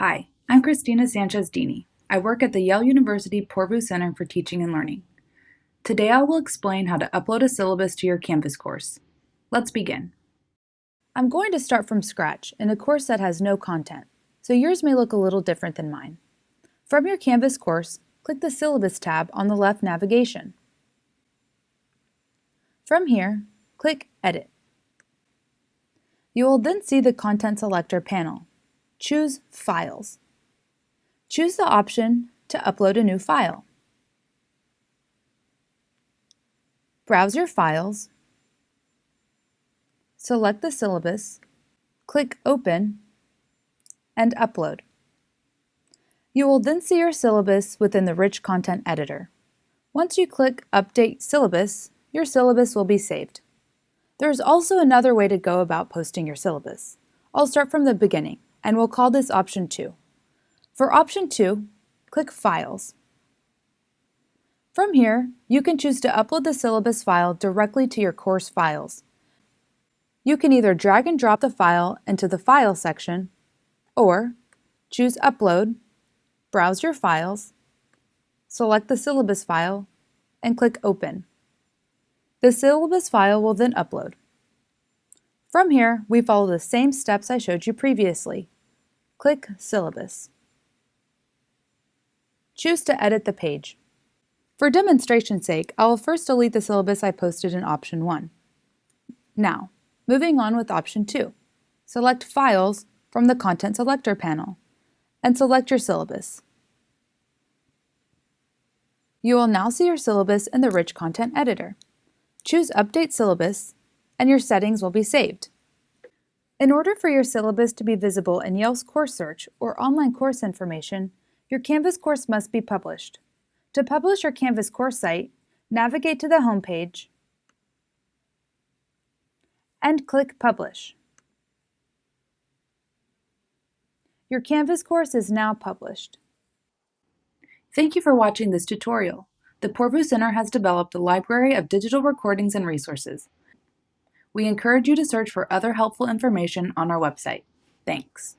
Hi, I'm Christina Sanchez Dini. I work at the Yale University Poorvu Center for Teaching and Learning. Today I will explain how to upload a syllabus to your Canvas course. Let's begin. I'm going to start from scratch in a course that has no content, so yours may look a little different than mine. From your Canvas course, click the Syllabus tab on the left navigation. From here, click Edit. You will then see the Content Selector panel choose Files. Choose the option to upload a new file. Browse your files, select the syllabus, click Open, and Upload. You will then see your syllabus within the Rich Content Editor. Once you click Update Syllabus, your syllabus will be saved. There is also another way to go about posting your syllabus. I'll start from the beginning and we'll call this option 2. For option 2, click Files. From here, you can choose to upload the syllabus file directly to your course files. You can either drag and drop the file into the File section, or choose Upload, browse your files, select the syllabus file, and click Open. The syllabus file will then upload. From here, we follow the same steps I showed you previously. Click Syllabus. Choose to edit the page. For demonstration's sake, I will first delete the syllabus I posted in option 1. Now, moving on with option 2. Select Files from the Content Selector panel and select your syllabus. You will now see your syllabus in the Rich Content Editor. Choose Update Syllabus and your settings will be saved. In order for your syllabus to be visible in Yale's Course Search or online course information, your Canvas course must be published. To publish your Canvas course site, navigate to the home page and click Publish. Your Canvas course is now published. Thank you for watching this tutorial. The Poorvu Center has developed a library of digital recordings and resources. We encourage you to search for other helpful information on our website. Thanks.